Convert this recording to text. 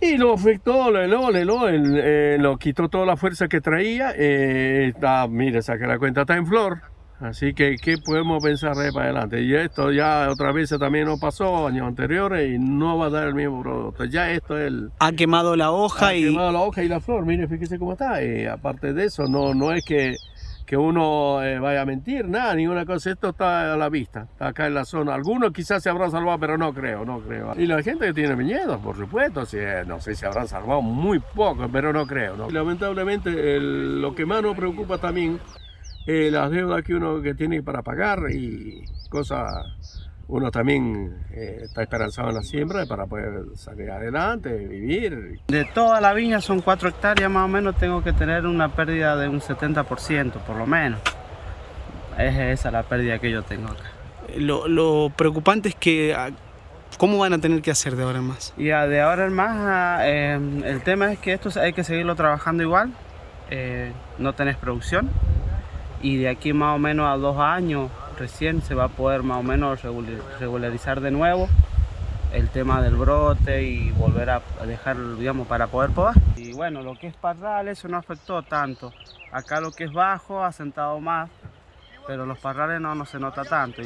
Y lo afectó, lo, eh, lo quitó toda la fuerza que traía. Eh, mire, saque la cuenta, está en flor. Así que, ¿qué podemos pensar de para adelante? Y esto ya otra vez también nos pasó años anteriores y no va a dar el mismo producto. Ya esto es el... Ha quemado la hoja ha y... quemado la hoja y la flor, mire, fíjese cómo está. Y aparte de eso, no, no es que, que uno eh, vaya a mentir, nada, ninguna cosa. Esto está a la vista, está acá en la zona. Algunos quizás se habrán salvado, pero no creo, no creo. Y la gente que tiene miedo, por supuesto, si, eh, no sé si habrán salvado muy poco, pero no creo. lamentablemente, lo que más nos preocupa también eh, las deudas que uno que tiene para pagar y cosas, uno también eh, está esperanzado en la siembra para poder salir adelante, vivir. De toda la viña son 4 hectáreas más o menos, tengo que tener una pérdida de un 70% por lo menos. Es esa la pérdida que yo tengo acá. Lo, lo preocupante es que... ah, ¿Cómo van a tener que hacer de ahora en más? Y ah, de ahora en más, ah, eh, el tema es que esto hay que seguirlo trabajando igual, eh, no tenés producción y de aquí más o menos a dos años recién se va a poder más o menos regul- regularizar de nuevo el tema del brote y volver a dejar, digamos, para poder podar. Y bueno, lo que es parral, eso no afectó tanto. Acá lo que es bajo ha sentado más, pero los parrales no, no se nota tanto.